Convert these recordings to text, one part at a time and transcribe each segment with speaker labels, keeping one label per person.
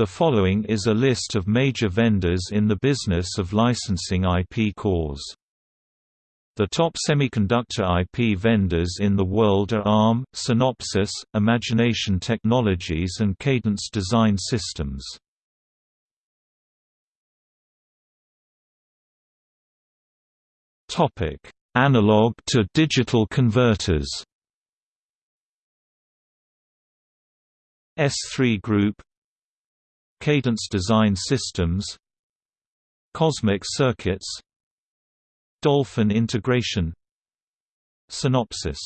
Speaker 1: The following is a list of major vendors in the business of licensing IP cores. The top semiconductor IP vendors in the world are ARM, Synopsys, Imagination Technologies and Cadence Design Systems. Analog to digital converters S3 Group Cadence Design Systems Cosmic Circuits Dolphin Integration Synopsys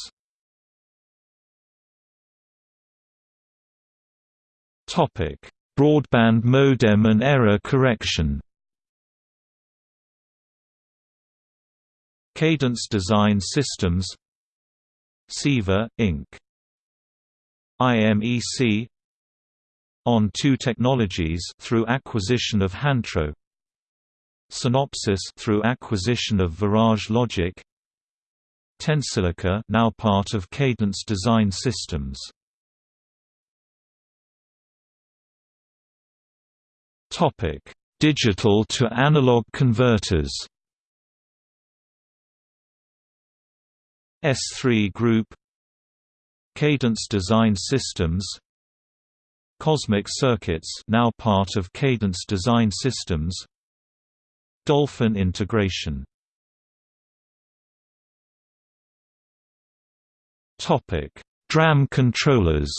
Speaker 1: Topic: Broadband modem and error correction. Cadence Design Systems CEVA, Inc. IMEC on2 Technologies through acquisition of Hantro. Synopsys through acquisition of Virage Logic. Tensilica now part of Cadence Design Systems. Topic Digital to analog converters. S3 Group. Cadence Design Systems Cosmic Circuits now part of Cadence Design Systems. Dolphin integration. Topic: DRAM controllers.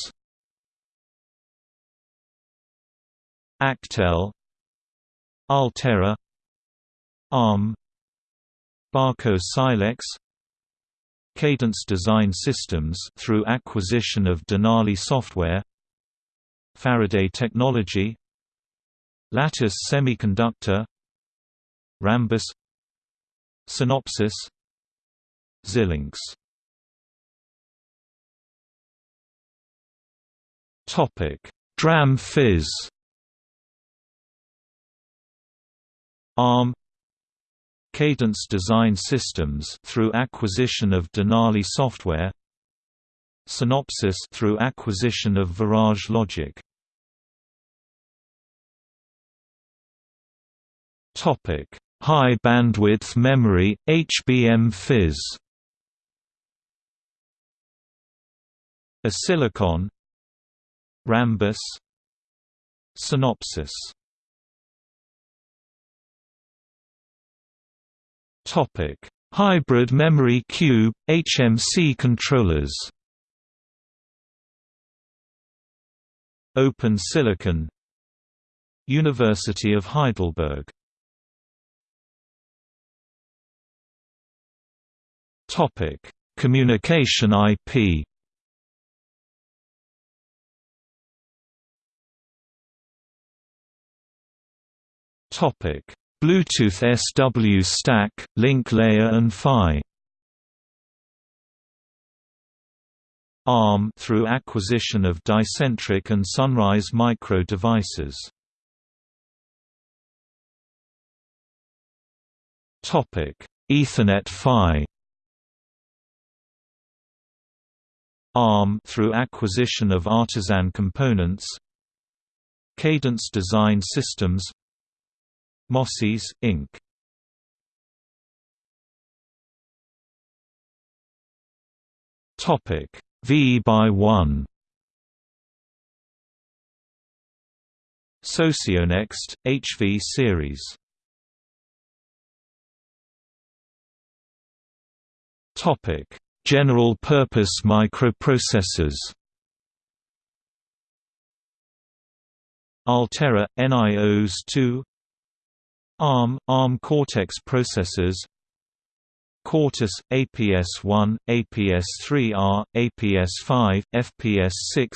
Speaker 1: Actel, Altera, ARM, Barco Silex, Cadence Design Systems through acquisition of Denali Software Faraday Technology Lattice Semiconductor Rambus Synopsys Xilinx. Topic Dram PHYs. ARM. Cadence Design Systems through acquisition of Denali Software. Synopsys through acquisition of Virage Logic. Topic: High bandwidth memory HBM PHYs. Silicon. Rambus. Synopsys. Topic: Hybrid memory cube HMC controllers. Open Silicon. University of Heidelberg Topic: Communication IP Topic: Bluetooth SW stack, link layer and PHY ARM through acquisition of Wicentric and Sunrise Micro devices. Topic: Ethernet PHY. ARM through acquisition of Artisan Components. Cadence Design Systems. MOSIS Inc. Topic: V by 1 Socionext, HV series General-purpose microprocessors. Altera, NIOS 2 ARM, ARM Cortex processors. Cortus, APS-1, APS-3R, APS-5, FPS-6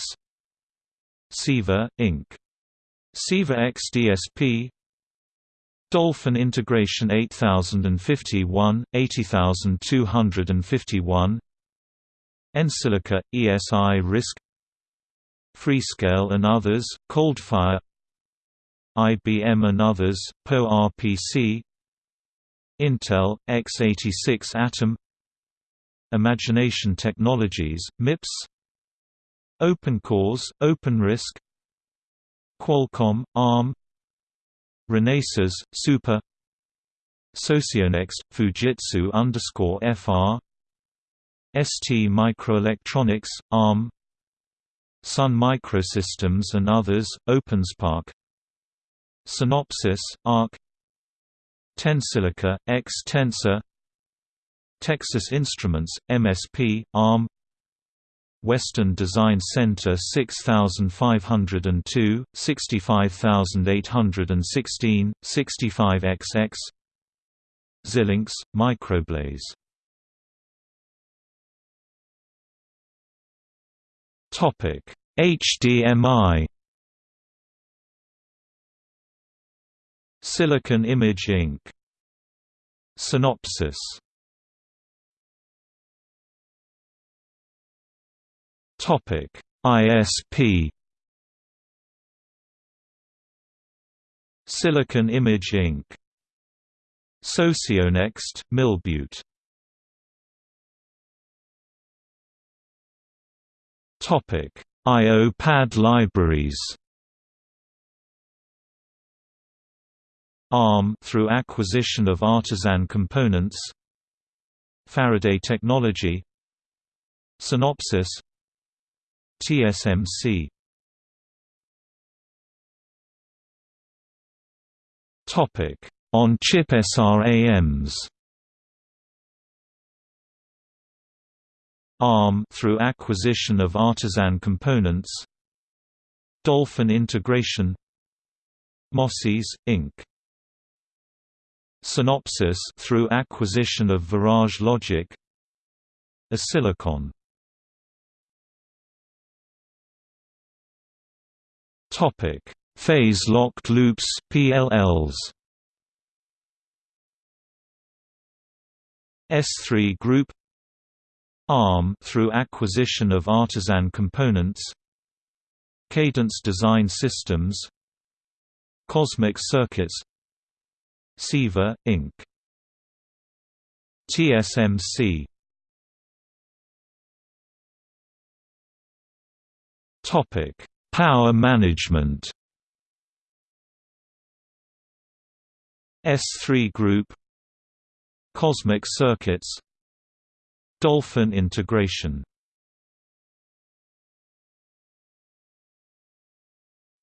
Speaker 1: CEVA, Inc. CEVA XDSP Dolphin Integration 8051, 80251 Ensilica, eSi-RISC. Freescale and others, Coldfire. IBM and others, PowerPC Intel, x86 Atom. Imagination Technologies, MIPS OpenCores, OpenRISC Qualcomm, ARM Renesas, Super. Socionext, Fujitsu underscore FR ST Microelectronics, ARM Sun Microsystems and others, OpenSPARC. Synopsys, ARC. Tensilica, Xtensa. Texas Instruments, MSP, ARM Western Design Center 6502, 65816, 65XX Xilinx, Microblaze. Topic HDMI Silicon Image Inc. Synopsys Topic: ISP Silicon Image Inc. Socionext, Milbeaut. Topic: IO pad libraries. ARM through acquisition of Artisan Components Faraday Technology Synopsys TSMC Topic. On chip SRAMs ARM through acquisition of Artisan Components. Dolphin Integration. MOSIS, Inc. Synopsys through acquisition of Virage Logic. Oscillocon Topic: Phase-locked loops (PLLs). S3 Group. ARM through acquisition of Artisan Components. Cadence Design Systems. Cosmic Circuits. CEVA, Inc. TSMC Topic Power management S3 Group Cosmic Circuits Dolphin integration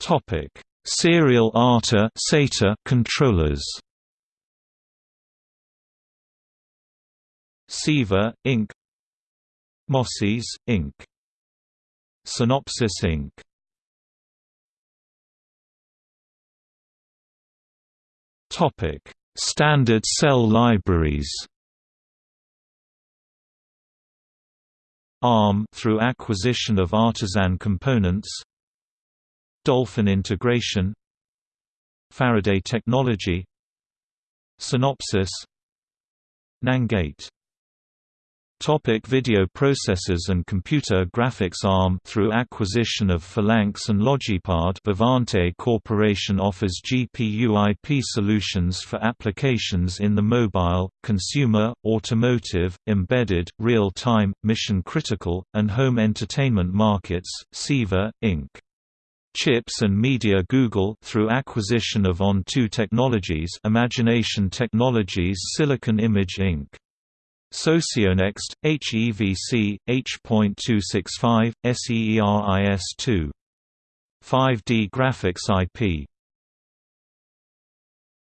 Speaker 1: Topic: Serial ATA SATA controllers. CEVA Inc. MOSIS Inc. Synopsys Inc. Topic: Standard cell libraries. ARM through acquisition of Artisan Components. Dolphin integration. Faraday Technology. Synopsys. Nangate Topic video processors and computer graphics ARM through acquisition of Falanx and Logipard Vivante Corporation offers GPU IP solutions for applications in the mobile, consumer, automotive, embedded, real-time, mission-critical, and home entertainment markets. CEVA, Inc. Chips and Media Google through acquisition of On2 Technologies Imagination Technologies Silicon Image Inc. Socionext, HEVC, H.265, SEERIS2. 5D Graphics IP